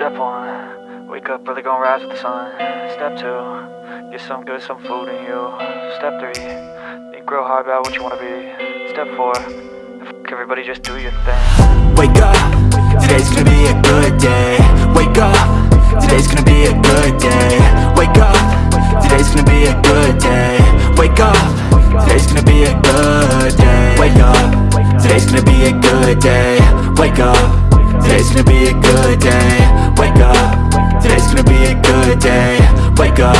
Step one, wake up early, gonna rise with the sun. Step two, get some good, some food in you. Step three, think real hard about what you wanna be. Step four, f- everybody just do your thing. Wake up, today's gonna be a good day Wake up, today's gonna be a good day Wake up, today's gonna be a good day Wake up, today's gonna be a good day Wake up, today's gonna be a good day Wake up, today's gonna be a good day day. Wake up,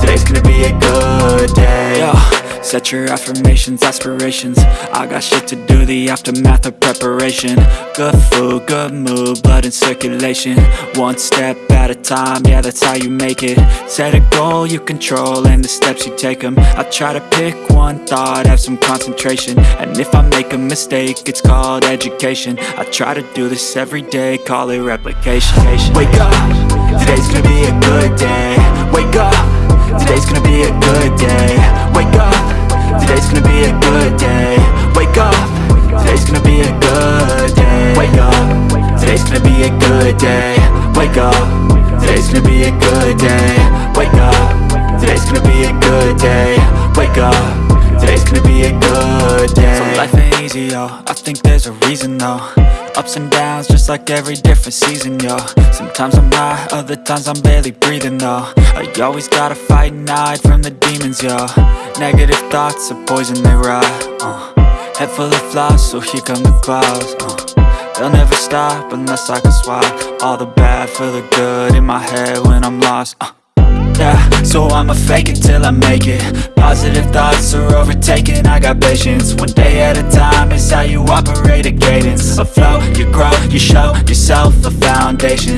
today's gonna be a good day. Yo. Set your affirmations, aspirations. I got shit to do, the aftermath of preparation. Good food, good mood, blood in circulation. One step at a time, yeah that's how you make it. Set a goal you control and the steps you take them I try to pick one thought, have some concentration. And if I make a mistake, it's called education. I try to do this every day, call it replication. Wake up, today's gonna be a good day. Wake up, today's gonna be a good day. Wake up. Today's gonna be a good day. Wake up. Today's gonna be a good day. Wake up. Today's gonna be a good day. Wake up. Today's gonna be a good day. Wake up. Today's gonna be a good day. Wake up. Today's gonna be a good day. So life ain't easy, yo. I think there's a reason, though Ups and downs, just like every different season, yo Sometimes I'm high, other times I'm barely breathing, though I always gotta fight and hide from the demons, yo Negative thoughts are poison, they rot, uh. Head full of flies, so here come the clouds, uh. They'll never stop unless I can swap All the bad for the good in my head when I'm lost, uh. Yeah, so I'ma fake it till I make it Positive thoughts are overtaken, I got patience One day at a time is how you operate a cadence A you grow, you show yourself a foundation